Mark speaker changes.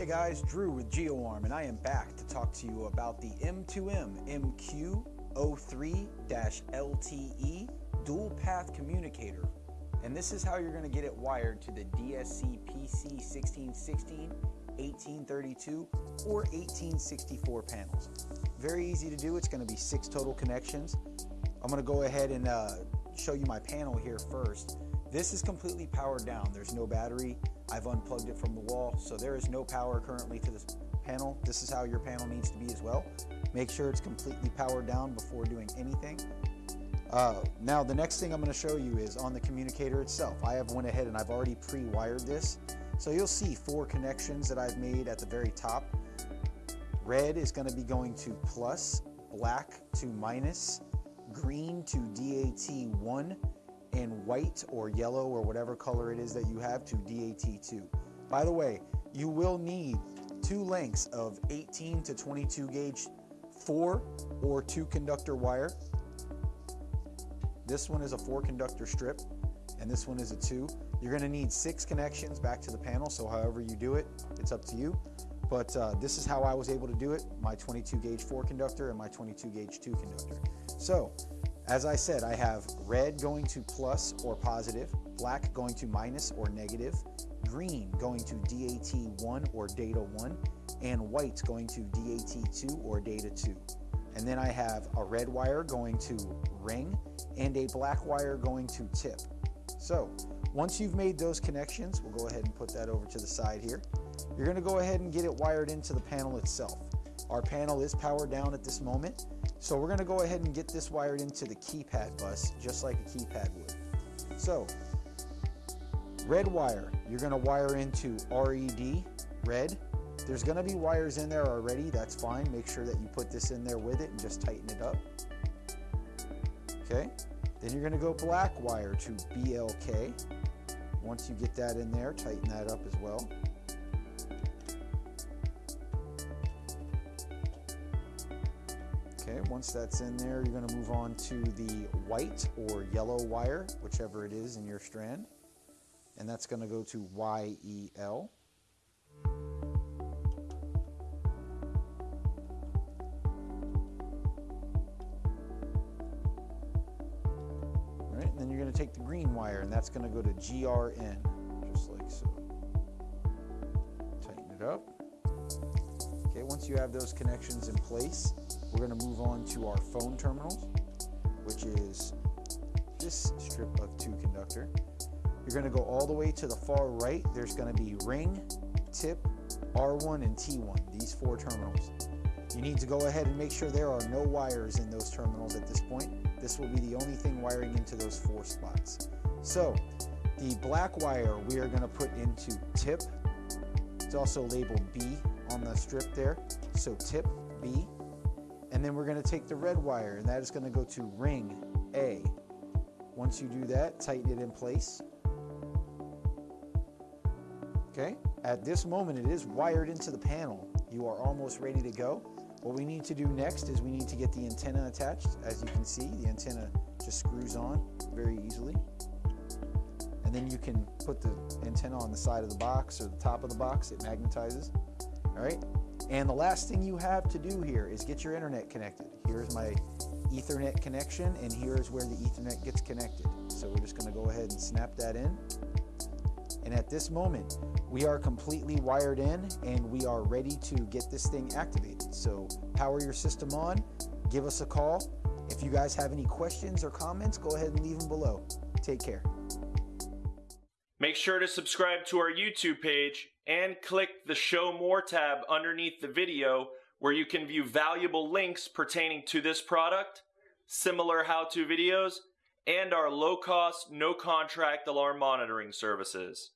Speaker 1: Hey guys, Drew with GeoArm, and I am back to talk to you about the M2M MQ03-LTE dual path communicator. And this is how you're going to get it wired to the DSC PC 1616, 1832, or 1864 panels. Very easy to do. It's going to be six total connections. I'm going to go ahead and uh, show you my panel here first. This is completely powered down. There's no battery. I've unplugged it from the wall, so there is no power currently to this panel. This is how your panel needs to be as well. Make sure it's completely powered down before doing anything. Uh, now the next thing I'm going to show you is on the communicator itself. I have went ahead and I've already pre-wired this. So you'll see four connections that I've made at the very top. Red is going to be going to plus, black to minus, green to DAT1, and white or yellow or whatever color it is that you have to DAT2. By the way, you will need two lengths of 18 to 22 gauge four or two conductor wire. This one is a four conductor strip and this one is a two. You're gonna need six connections back to the panel, so however you do it, it's up to you. But uh, this is how I was able to do it, my 22 gauge four conductor and my 22 gauge two conductor. So as I said, I have red going to plus or positive, black going to minus or negative, green going to DAT1 or data 1, and white going to DAT2 or data 2. And then I have a red wire going to ring and a black wire going to tip. So once you've made those connections, we'll go ahead and put that over to the side here. You're gonna go ahead and get it wired into the panel itself. Our panel is powered down at this moment, so we're gonna go ahead and get this wired into the keypad bus, just like a keypad would. So, red wire, you're gonna wire into RED, red. There's gonna be wires in there already, that's fine. Make sure that you put this in there with it and just tighten it up. Okay, then you're gonna go black wire to BLK. Once you get that in there, tighten that up as well. Okay, once that's in there, you're gonna move on to the white or yellow wire, whichever it is in your strand. And that's gonna go to YEL. All right, and then you're gonna take the green wire and that's gonna go to GRN, just like so. Tighten it up. Okay, once you have those connections in place, we're going to move on to our phone terminals, which is this strip of two conductor. You're going to go all the way to the far right. There's going to be ring, tip, R1, and T1, these four terminals. You need to go ahead and make sure there are no wires in those terminals at this point. This will be the only thing wiring into those four spots. So the black wire we are going to put into tip. It's also labeled B on the strip there. So tip B. And then we're gonna take the red wire and that is gonna go to ring A. Once you do that, tighten it in place. Okay, at this moment it is wired into the panel. You are almost ready to go. What we need to do next is we need to get the antenna attached. As you can see, the antenna just screws on very easily. And then you can put the antenna on the side of the box or the top of the box, it magnetizes. All right, and the last thing you have to do here is get your internet connected. Here's my ethernet connection and here's where the ethernet gets connected. So we're just gonna go ahead and snap that in. And at this moment, we are completely wired in and we are ready to get this thing activated. So power your system on, give us a call. If you guys have any questions or comments, go ahead and leave them below. Take care.
Speaker 2: Make sure to subscribe to our YouTube page and click the Show More tab underneath the video where you can view valuable links pertaining to this product, similar how-to videos, and our low-cost, no-contract alarm monitoring services.